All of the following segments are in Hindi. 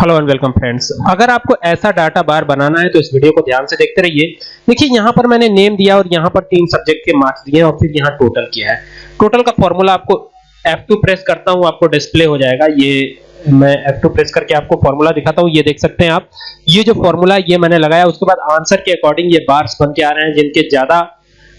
हेलो एंड वेलकम फ्रेंड्स अगर आपको ऐसा डाटा बार बनाना है तो इस वीडियो को ध्यान से देखते रहिए। देखिए, यहाँ पर मैंने नेम दिया और यहाँ पर तीन सब्जेक्ट के मार्क्स दिए और फिर यहाँ टोटल किया है। टोटल का फॉर्मूला आपको F2 प्रेस करता हूँ, आपको डिस्प्ले हो जाएगा। ये मैं F2 प्रेस करके आपको फॉर्मूला दिखाता हूँ। ये देख सकते हैं आप। ये जो फॉर्मूला ये मैंने लगाया। उसके बाद आंसर के अकॉर्डिंग ये बार्स बन के आ रहे हैं, जिनके ज़्यादा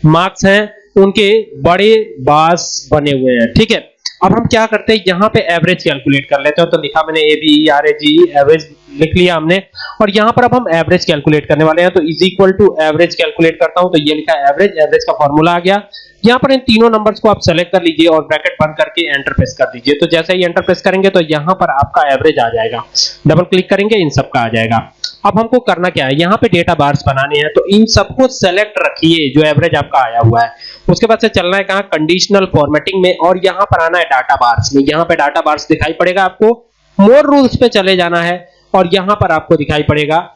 मार्क्स हैं, उनके बड़े बार्स बने हुए हैं। ठीक है? अब हम क्या करते हैं? यहाँ पे एवरेज कैलकुलेट कर लेते हैं। तो लिखा मैंने A B R A G average लिख लिया हमने। और यहाँ पर अब हम एवरेज कैलकुलेट करने वाले हैं। तो is equal to average calculate करता हूँ। तो ये लिखा एवरेज एवरेज का फॉर्मूला आ गया। यहाँ पर इन तीनों नंबर्स को आप सेलेक्ट कर लीजिए और ब्रैकेट बंद करके एंटर प्रेस कर दीजिए। तो जैसे ही एंटर प्रेस करेंगे तो यहाँ पर आपका एवरेज आ जाएगा। डबल क्लिक करेंगे, इन सब का आ जाएगा। अब हमको करना क्या है? यहाँ पे डेटा बार्स बनाने हैं तो इन सबको सेलेक्ट रखिए, जो एवरेज आपका आया हुआ है। उसके बाद से चलना है कहाँ? कंडीशनल फॉर्मेटिंग में, और यहाँ पर आना है डाटा बार्स में। यहाँ पे डाटा बार्स दिखाई पड़ेगा आपको। मोर रूल्स पे चले जाना है, और यहाँ पर आपको दिखाई पड़ेगा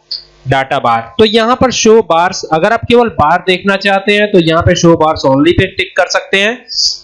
डाटा बार तो यहाँ पर शो बार्स अगर आप केवल बार देखना चाहते हैं तो यहाँ पे शो बार्स ओनली पे टिक कर सकते हैं।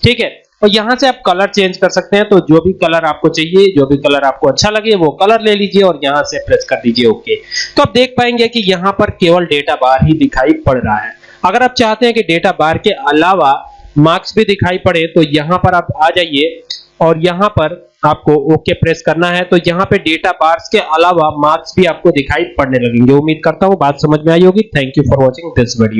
ठीक है? और यहाँ से आप कलर चेंज कर सकते हैं तो जो भी कलर आपको चाहिए, जो भी कलर आपको अच्छा लगे, वो कलर ले लीजिए और यहाँ से प्रेस कर दीजिए ओके तो आप देख पाएँगे कि यहाँ पर केवल डेटा बार ही दिखाई पड़ रहा है। अगर आप चाहते हैं कि डेटा बार के अलावा मार्क्स भी दिखाई पड़े तो यहाँ पर आप आ जाइए और यहाँ पर आपको ओके प्रेस करना है। तो यहाँ पे डेटा बार्स के अलावा मार्क्स भी आपको दिखाई पड़ने लगेंगे। उम्मीद करता हूँ बात समझ में आई होगी। Thank you for watching this video